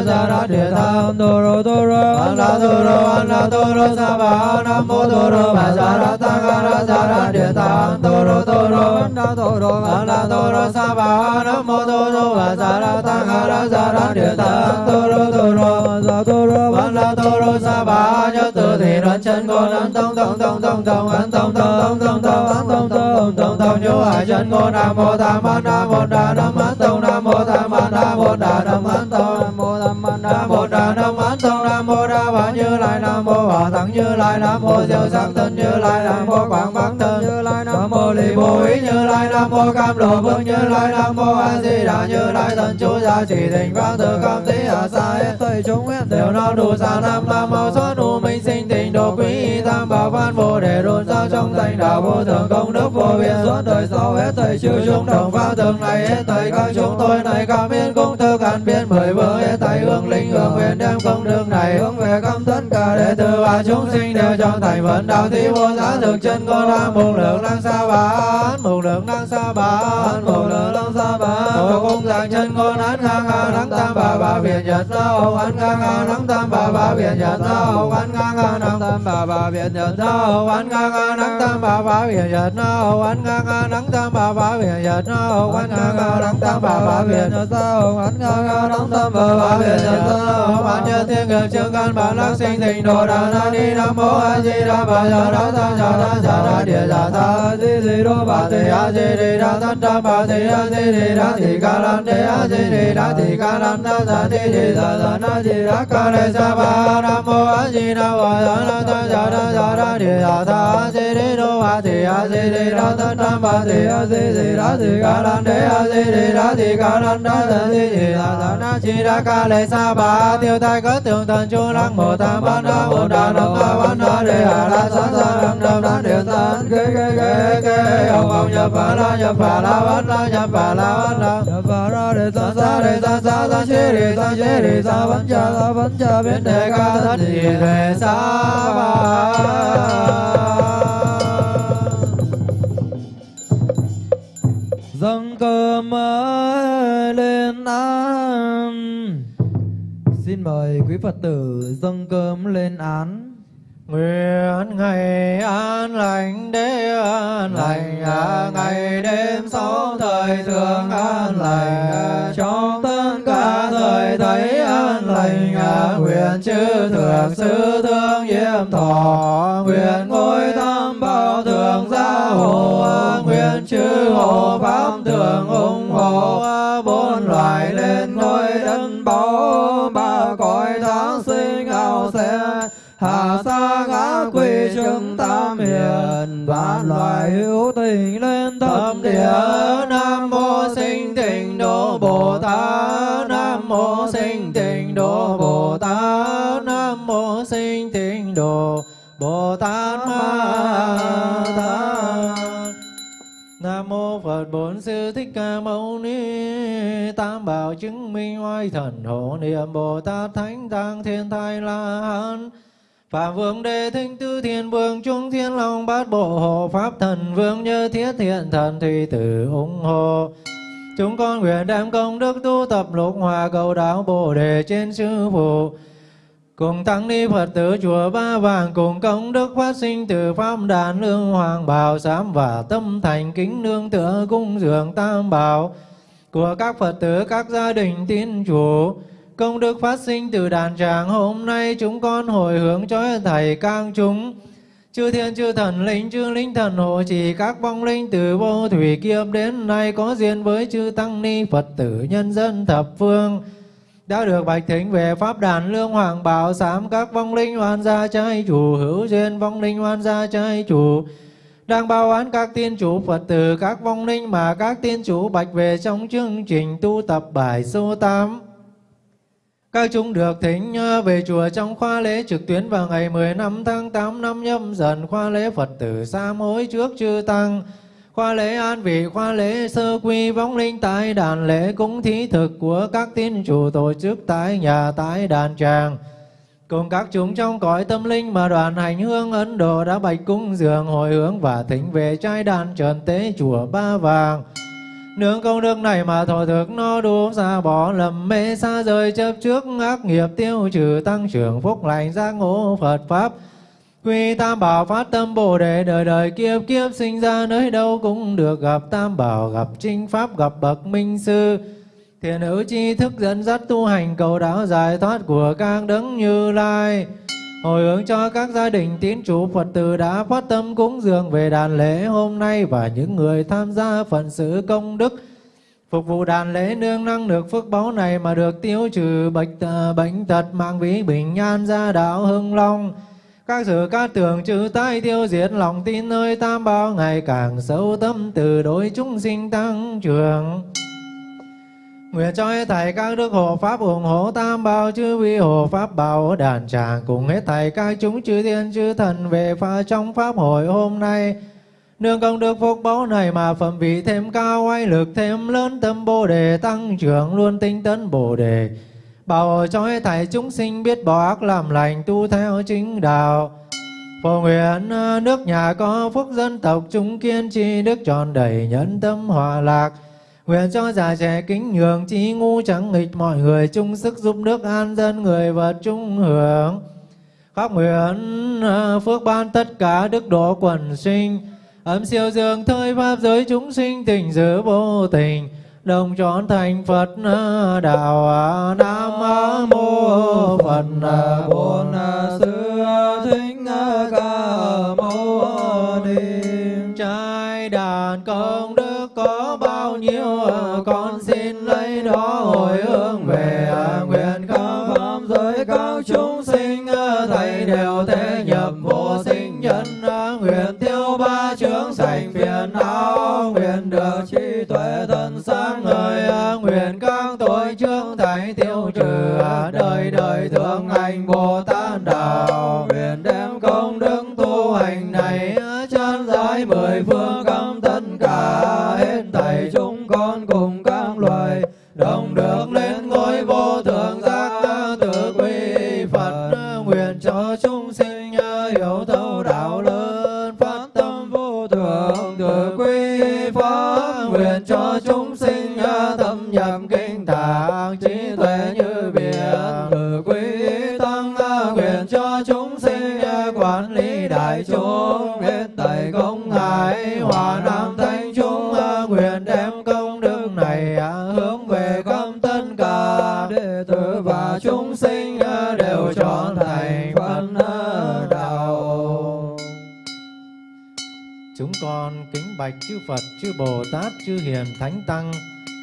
tăng a ra ra đa địa ta tam tô rô tô rô an la tu ro an la tu ro sa ba nam mô tu ro bà sa ra ta ga ra sa ra địa ta an tô rô tu ro an la tu ro an la tô rô sa ba nam mô tu ro bà sa ra ta ga ra sa ra địa ta an tô rô tu ro sa tô rô an la tu ro sa ba nhớ từ thì đoán chân con an tông tông tông tông tông an tông tông tông tông tông an tông tông tông tông nhớ hải chân con nam mô tam an nam mô đà nam an tông nam mô tam an nam mô đà nam an tông nam mô tam an nam mô đà nam an tông nam mô đà bà như lai nam mô hòa thắng như lai nam mô diệu sắc thân như lai nam mô quảng bác thân như lai nam mô lì bồ ý như lai nam mô cam lộ vương như lai nam mô a di đà như lai thần chú gia chỉ thỉnh quang tự cam tí hà sa hết thầy chúng nguyện đều no đủ sa nam nam mô xuất đủ minh sinh tịnh độ quý y tam bảo văn bồ đề đồn sao trong danh đạo vô thượng công đức vô biên suốt đời sau hết thầy chư chúng đồng pháp thường này hết thầy các chúng tôi này cảm biến công thức an biến mười vương hết thầy hương linh hương nguyện đem công đức này hướng về cam tất cả đệ tử và chúng sinh đều trong thành vận đạo thí vô giá thực chân. Con la mục lượng năng sa bán mục lượng năng sa bán mục lượng năng Tổ cung dạng chân con án ngang ngang nắng tam bà bà viện nhật sao án ngang ngang nắng tam bà bà viện nhật sao án ngang ngang nắng tam bà bà viện nhật sao án ngang ngang nắng tam bà bà viện nhật sao án ngang ngang nắng tam bà bà viện nhật sao án ngang ngang nắng tam bà bà viện nhật sao án ngang ngang nắng tam bà bà viện nhật sao ban nhân thiên nghiệp chương căn bản lắc sinh thịnh đồ đà na ni nam mô a di đà bà ya đa ta ya đa ya đa địa ya ta di di đô bà te a di đà đa ta ta bà te a di di đa ca lan te a di di đa thì ca lan đa sa di di sa sa na di đa ca le sa ba nam mô a di đà bà sa na ta ya đa ya đa địa sa sa a di di no bà te a di di đa ta ta ba te a di di đa thì ca lan te a di di đa thì ca lan đa sa di di sa sa na di đa ca le sa ba tiêu tai cất tường thần chu lăng mô tam ba na bồ đà nam ba ba na đề a la sa sa nam nam na điện sa ke ke ke ke ông ông nhập phà la nhập phà la ban la nhập phà la ban la nhập phà ra đề sa sa đề sa sa sa chế đề sa chế đề sa văn cha sa văn cha biến đề ca thất đề đề sa ba dâng cơm lên án. Xin mời quý phật tử dâng cơm lên án. Nguyện ngày an lành đế an lành à, ngày đêm sáu thời thường an lành à, trong tất cả thời thấy an lành à, nguyện chư thượng sư thương yêm thọ nguyện ngôi tam bảo thường gia hộ à, nguyện chư hộ pháp thường ủng hộ à, hữu lên thâm địa nam mô sinh tịnh độ bồ tát. Nam mô sinh tịnh độ bồ tát. Nam mô sinh tịnh độ bồ tát ma tát. Nam mô Phật Bổn Sư Thích Ca Mâu Ni. Tam Bảo chứng minh oai thần hộ niệm Bồ Tát Thánh Tăng Thiên Thai La Hán. Phạm Vương Đề Thinh Tư Thiên Vương Trung Thiên Long Bát Bộ Hộ Pháp Thần Vương Như Thiết Thiện Thần Thủy Tử ủng hộ Chúng con nguyện đem công đức tu tập lục hòa cầu đạo Bồ Đề trên sư phụ Cùng tăng ni Phật tử chùa Ba Vàng, cùng công đức phát sinh từ pháp đàn lương hoàng bảo sám và tâm thành kính nương tựa cung dường tam bảo của các Phật tử, các gia đình tín chủ. Công đức phát sinh từ đàn tràng hôm nay chúng con hồi hướng cho thầy các chúng. Chư thiên, chư thần, linh, chư linh thần, hộ trì, các vong linh từ vô thủy kiếp đến nay có duyên với chư tăng ni Phật tử nhân dân thập phương đã được bạch thính về pháp đàn lương hoàng bảo sám các vong linh hoàn gia trai chủ, hữu duyên vong linh hoàn gia trai chủ đang bao án các tiên chủ Phật tử, các vong linh mà các tiên chủ bạch về trong chương trình tu tập bài số 8. Các chúng được thỉnh ờ, về chùa trong khoa lễ trực tuyến vào ngày 15 tháng 8 năm nhâm dần. Khoa lễ Phật tử sa mối trước chư tăng. Khoa lễ an vị, khoa lễ sơ quy, vong linh tại đàn lễ cúng thí thực của các tín chủ tổ chức tại nhà tại đàn tràng. Cùng các chúng trong cõi tâm linh mà đoàn hành hương Ấn Độ đã bạch cung dường, hồi hướng và thỉnh về trai đàn trần tế chùa Ba Vàng. Nương công đức này mà thọ thực nó đủ xa bỏ lầm mê xa rời chấp trước ác nghiệp tiêu trừ tăng trưởng phúc lành giác ngộ Phật Pháp. Quy Tam Bảo phát tâm Bồ Đề, đời đời kiếp kiếp sinh ra nơi đâu cũng được gặp Tam Bảo, gặp Trinh Pháp, gặp Bậc Minh Sư. thiền hữu chi thức dẫn dắt tu hành, cầu đạo giải thoát của các đấng như lai. Hồi hướng cho các gia đình tín chủ Phật tử đã phát tâm cúng dường về đàn lễ hôm nay và những người tham gia phận sự công đức. Phục vụ đàn lễ nương năng được phước báu này mà được tiêu trừ bệnh, ờ, bệnh tật mạng vĩ bình an gia đạo hưng long. Các sự các tường trừ tai tiêu diệt lòng tin nơi tam bảo ngày càng sâu tâm từ đối chúng sinh tăng trưởng. Nguyện cho hết thầy các đức hộ pháp ủng hộ tam bảo chư vi hộ pháp bảo đàn tràng cùng hết thầy các chúng chư thiên chư thần về pha trong pháp hội hôm nay. Nương công đức phúc báu này mà phẩm vị thêm cao, oai lực thêm lớn, tâm bồ đề tăng trưởng luôn tinh tấn bồ đề. Bảo cho hết thảy chúng sinh biết bỏ ác làm lành tu theo chính đạo. Phổ nguyện à, nước nhà có phúc dân tộc chúng kiên trì, đức tròn đầy nhân tâm hòa lạc. Nguyện cho già trẻ kính nhường trí ngu chẳng nghịch mọi người chung sức giúp nước an dân người vật chung hưởng. Khóc nguyện à, phước ban tất cả đức độ quần sinh, ấm siêu dương thời pháp giới chúng sinh tình giữ vô tình, đồng trọn thành Phật à, đạo à, Nam mô Phật bồ tát chúng sinh quản lý đại chúng hết thảy công hải hòa nam thanh chúng nguyện đem công đức này hướng về công tất cả đệ tử và chúng sinh đều trọn thành Phật đạo. Chúng con kính bạch chư Phật, chư Bồ Tát, chư Hiền Thánh Tăng,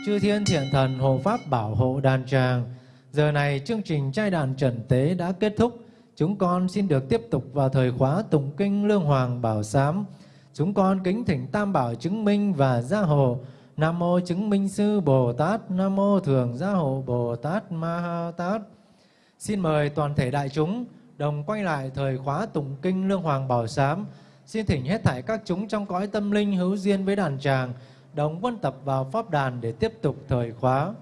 chư Thiên Thiện Thần hộ Pháp bảo hộ đàn tràng. Giờ này chương trình trai đàn trần tế đã kết thúc. Chúng con xin được tiếp tục vào thời khóa tụng kinh Lương Hoàng Bảo Sám. Chúng con kính thỉnh Tam Bảo chứng minh và gia hộ. Nam mô chứng minh sư Bồ Tát, Nam mô thường gia hộ Bồ Tát Ma Ha Tát. Xin mời toàn thể đại chúng đồng quay lại thời khóa tụng kinh Lương Hoàng Bảo Sám. Xin thỉnh hết thảy các chúng trong cõi tâm linh hữu duyên với đàn tràng, đồng quân tập vào pháp đàn để tiếp tục thời khóa.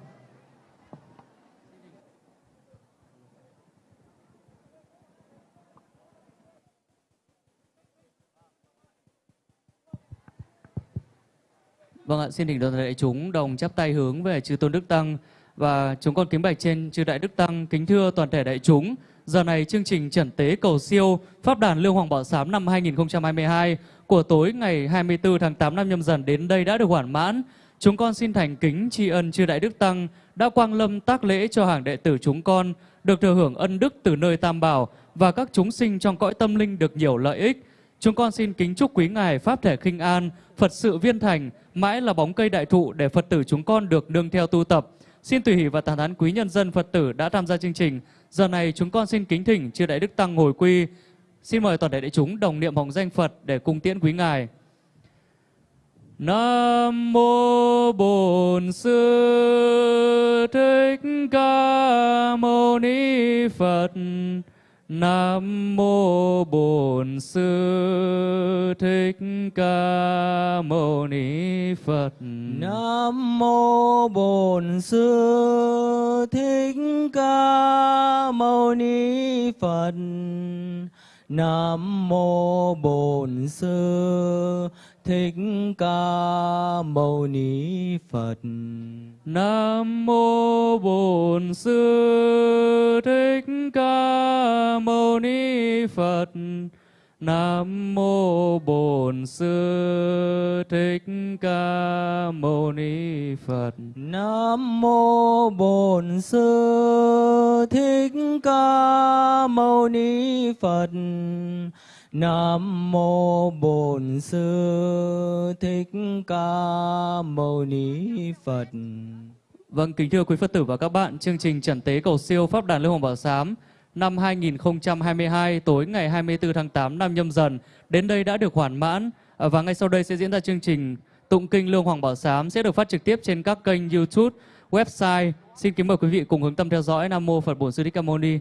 Vâng ạ, xin đỉnh đoàn đại chúng đồng chắp tay hướng về chư tôn đức tăng và chúng con kính bạch trên chư đại đức tăng kính thưa toàn thể đại chúng. Giờ này chương trình trần tế cầu siêu Pháp đàn Lương Hoàng Bảo Sám năm 2022 của tối ngày 24 tháng 8 năm nhâm dần đến đây đã được hoàn mãn. Chúng con xin thành kính tri ân chư đại đức tăng đã quang lâm tác lễ cho hàng đệ tử chúng con được thừa hưởng ân đức từ nơi Tam Bảo và các chúng sinh trong cõi tâm linh được nhiều lợi ích. Chúng con xin kính chúc quý ngài Pháp thể kinh an, Phật sự viên thành, mãi là bóng cây đại thụ để Phật tử chúng con được nương theo tu tập. Xin tùy hỷ và tán thán quý nhân dân Phật tử đã tham gia chương trình. Giờ này chúng con xin kính thỉnh chư đại đức tăng ngồi quy. Xin mời toàn thể đại chúng đồng niệm hồng danh Phật để cung tiễn quý ngài. Nam mô Bổn Sư Thích Ca Mâu Ni Phật. Nam mô Bổn Sư Thích Ca Mâu Ni Phật. Nam mô Bổn Sư Thích Ca Mâu Ni Phật. Nam mô Bổn Sư Thích Ca Mâu Ni Phật. Nam mô Bổn Sư Thích Ca Mâu Ni Phật. Nam mô Bổn Sư Thích Ca Mâu Ni Phật. Nam mô Bổn Sư Thích Ca Mâu Ni Phật. Nam mô Bổn Sư Thích Ca Mâu Ni Phật. Vâng, kính thưa quý Phật tử và các bạn, chương trình Trần Tế Cầu Siêu Pháp Đàn Lưu Hồng Bảo Sám năm 2022 tối ngày 24 tháng 8 năm nhâm dần đến đây đã được hoàn mãn à, và ngay sau đây sẽ diễn ra chương trình Tụng Kinh Lương Hoàng Bảo Sám sẽ được phát trực tiếp trên các kênh YouTube, website. Xin kính mời quý vị cùng hướng tâm theo dõi Nam Mô Phật Bổn Sư Thích Ca Mâu Ni.